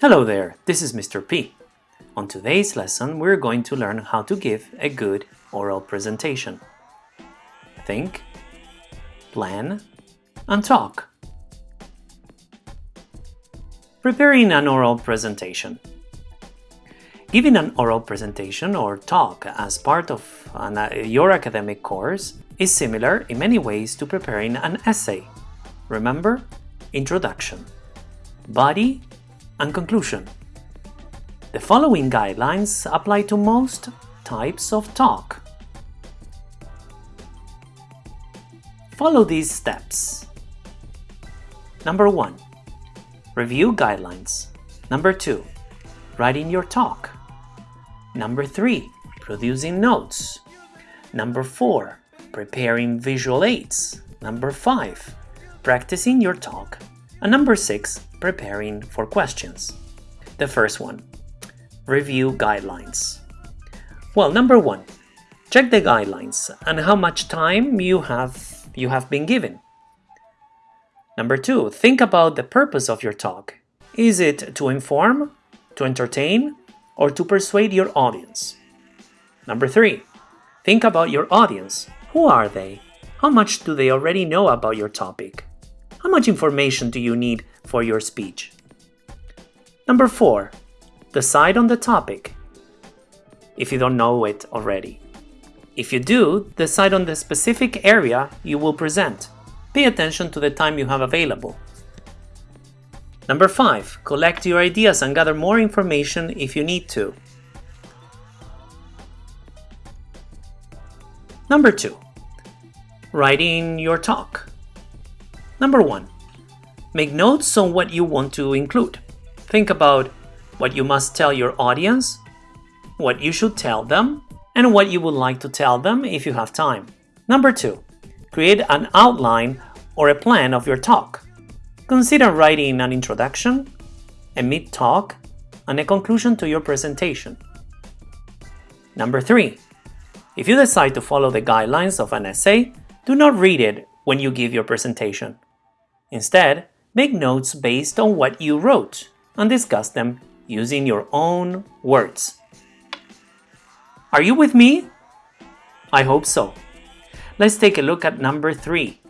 Hello there, this is Mr. P. On today's lesson, we're going to learn how to give a good oral presentation. Think, plan, and talk. Preparing an oral presentation. Giving an oral presentation or talk as part of an, uh, your academic course is similar in many ways to preparing an essay. Remember? Introduction, body, and conclusion. The following guidelines apply to most types of talk. Follow these steps. Number 1. Review guidelines. Number 2. Writing your talk. Number 3. Producing notes. Number 4. Preparing visual aids. Number 5. Practicing your talk. And number 6. Preparing for questions. The first one. Review guidelines. Well, number 1. Check the guidelines and how much time you have you have been given. Number 2. Think about the purpose of your talk. Is it to inform to entertain, or to persuade your audience. Number three, think about your audience. Who are they? How much do they already know about your topic? How much information do you need for your speech? Number four, decide on the topic if you don't know it already. If you do, decide on the specific area you will present. Pay attention to the time you have available. Number 5. Collect your ideas and gather more information if you need to. Number 2. Writing your talk. Number 1. Make notes on what you want to include. Think about what you must tell your audience, what you should tell them, and what you would like to tell them if you have time. Number 2. Create an outline or a plan of your talk. Consider writing an introduction, a mid-talk, and a conclusion to your presentation. Number 3. If you decide to follow the guidelines of an essay, do not read it when you give your presentation. Instead, make notes based on what you wrote and discuss them using your own words. Are you with me? I hope so. Let's take a look at number 3,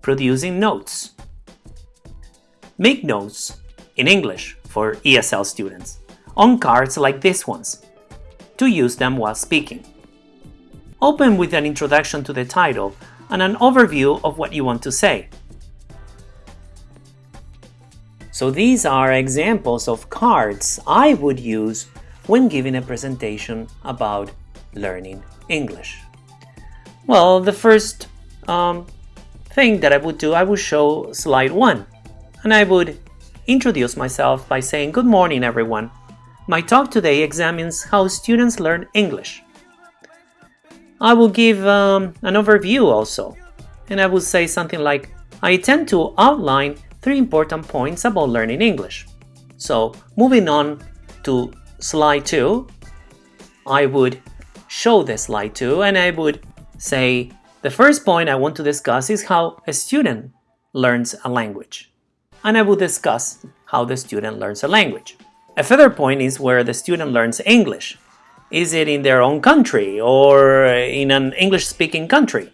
producing notes. Make notes, in English for ESL students, on cards like these ones, to use them while speaking. Open with an introduction to the title and an overview of what you want to say. So these are examples of cards I would use when giving a presentation about learning English. Well, the first um, thing that I would do, I would show slide 1 and I would introduce myself by saying good morning everyone. My talk today examines how students learn English. I will give um, an overview also, and I will say something like, I intend to outline three important points about learning English. So moving on to slide 2, I would show the slide 2 and I would say, the first point I want to discuss is how a student learns a language and I will discuss how the student learns a language. A further point is where the student learns English. Is it in their own country or in an English-speaking country?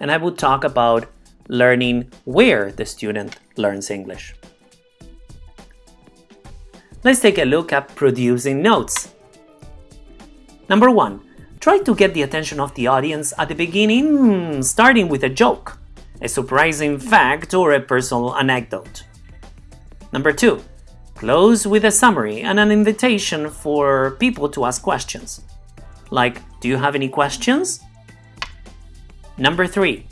And I will talk about learning where the student learns English. Let's take a look at producing notes. Number one, try to get the attention of the audience at the beginning, starting with a joke a surprising fact, or a personal anecdote. Number 2. Close with a summary and an invitation for people to ask questions. Like, do you have any questions? Number 3.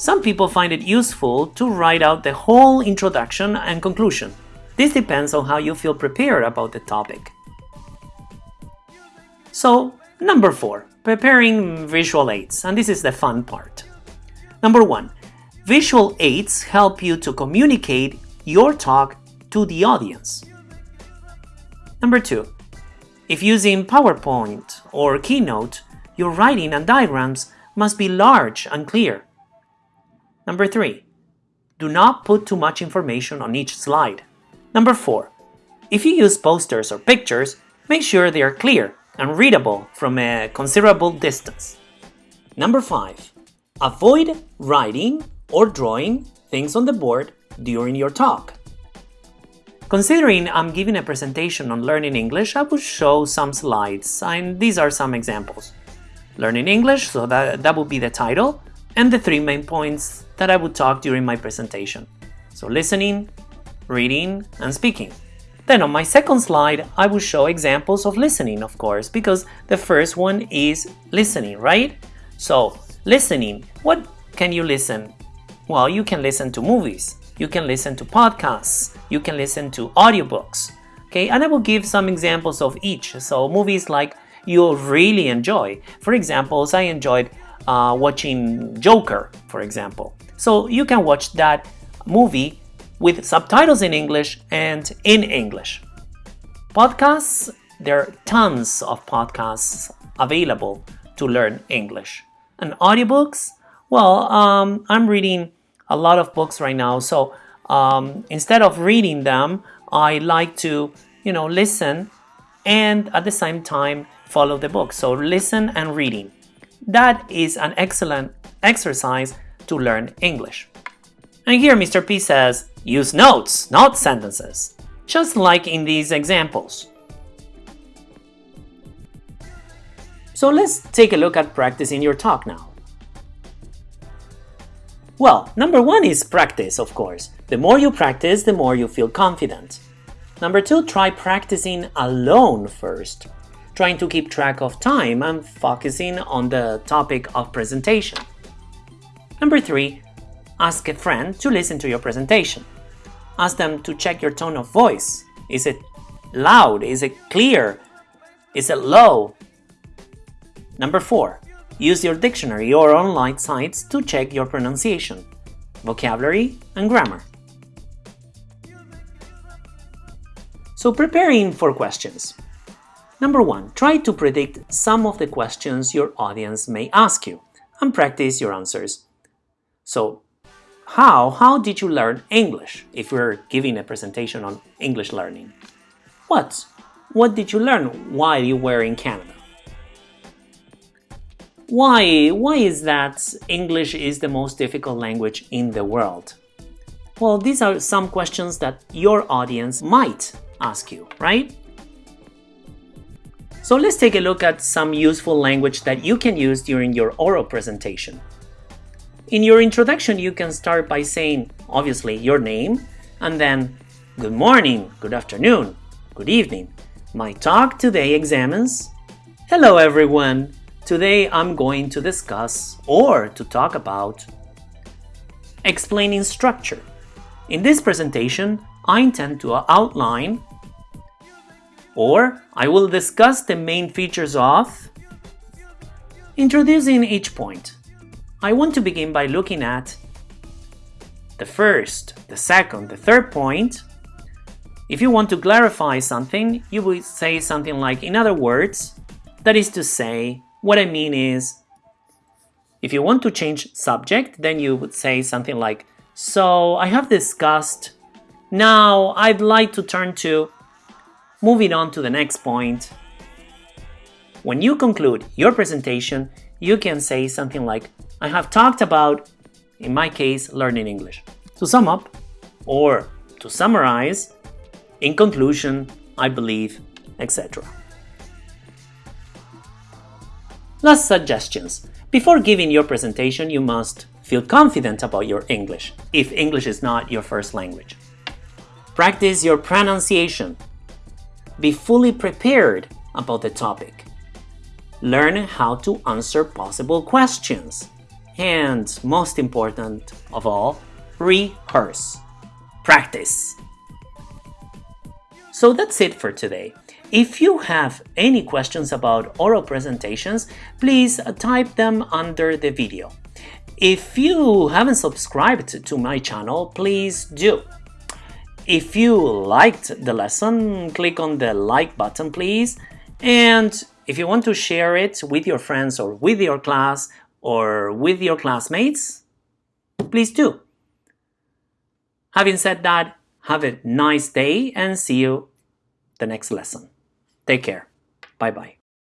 Some people find it useful to write out the whole introduction and conclusion. This depends on how you feel prepared about the topic. So, number 4. Preparing visual aids, and this is the fun part. Number 1. Visual aids help you to communicate your talk to the audience. Number two, if using PowerPoint or Keynote, your writing and diagrams must be large and clear. Number three, do not put too much information on each slide. Number four, If you use posters or pictures, make sure they are clear and readable from a considerable distance. Number 5. Avoid writing or drawing things on the board during your talk. Considering I'm giving a presentation on learning English, I will show some slides, and these are some examples. Learning English, so that, that would be the title, and the three main points that I would talk during my presentation. So listening, reading, and speaking. Then on my second slide, I will show examples of listening, of course, because the first one is listening, right? So listening, what can you listen? Well, you can listen to movies, you can listen to podcasts, you can listen to audiobooks, okay? And I will give some examples of each. So movies like you'll really enjoy. For examples, I enjoyed uh, watching Joker, for example. So you can watch that movie with subtitles in English and in English. Podcasts, there are tons of podcasts available to learn English. And audiobooks, well, um, I'm reading a lot of books right now, so um, instead of reading them, I like to, you know, listen and at the same time follow the book. So listen and reading. That is an excellent exercise to learn English. And here Mr. P says, use notes, not sentences, just like in these examples. So let's take a look at practicing your talk now. Well, number one is practice, of course. The more you practice, the more you feel confident. Number two, try practicing alone first trying to keep track of time and focusing on the topic of presentation. Number three, ask a friend to listen to your presentation. Ask them to check your tone of voice. Is it loud? Is it clear? Is it low? Number four, use your dictionary or online sites to check your pronunciation, vocabulary, and grammar. So preparing for questions. Number one, try to predict some of the questions your audience may ask you and practice your answers. So, how, how did you learn English if we're giving a presentation on English learning? What? What did you learn while you were in Canada? Why, why is that English is the most difficult language in the world? Well, these are some questions that your audience might ask you, right? So let's take a look at some useful language that you can use during your oral presentation. In your introduction, you can start by saying, obviously, your name, and then good morning, good afternoon, good evening. My talk today examines. Hello everyone. Today I'm going to discuss or to talk about explaining structure. In this presentation, I intend to outline or I will discuss the main features of introducing each point. I want to begin by looking at the first, the second, the third point. If you want to clarify something, you would say something like, in other words, that is to say, what I mean is, if you want to change subject, then you would say something like, so I have discussed, now I'd like to turn to Moving on to the next point. When you conclude your presentation, you can say something like, I have talked about, in my case, learning English. To sum up, or to summarize, in conclusion, I believe, etc. Last suggestions. Before giving your presentation, you must feel confident about your English, if English is not your first language. Practice your pronunciation be fully prepared about the topic. Learn how to answer possible questions. And most important of all, rehearse. Practice. So that's it for today. If you have any questions about oral presentations, please type them under the video. If you haven't subscribed to my channel, please do. If you liked the lesson, click on the like button please. And if you want to share it with your friends or with your class or with your classmates, please do. Having said that, have a nice day and see you the next lesson. Take care. Bye bye.